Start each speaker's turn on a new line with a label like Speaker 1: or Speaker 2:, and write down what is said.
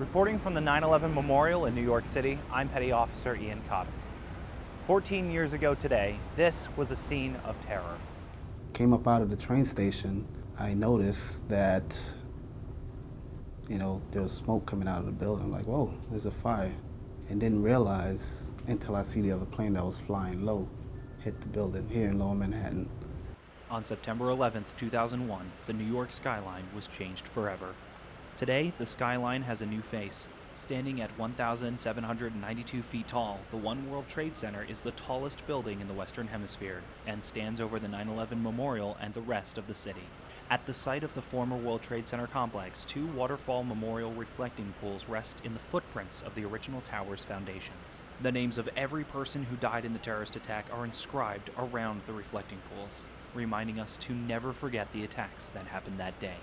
Speaker 1: Reporting from the 9-11 Memorial in New York City, I'm Petty Officer Ian Cotter. 14 years ago today, this was a scene of terror.
Speaker 2: Came up out of the train station, I noticed that, you know, there was smoke coming out of the building. I'm like, whoa, there's a fire. And didn't realize until I see the other plane that was flying low hit the building here in Lower Manhattan.
Speaker 1: On September 11, 2001, the New York skyline was changed forever. Today, the skyline has a new face. Standing at 1,792 feet tall, the One World Trade Center is the tallest building in the Western Hemisphere and stands over the 9 11 memorial and the rest of the city. At the site of the former World Trade Center complex, two waterfall memorial reflecting pools rest in the footprints of the original tower's foundations. The names of every person who died in the terrorist attack are inscribed around the reflecting pools, reminding us to never forget the attacks that happened that day.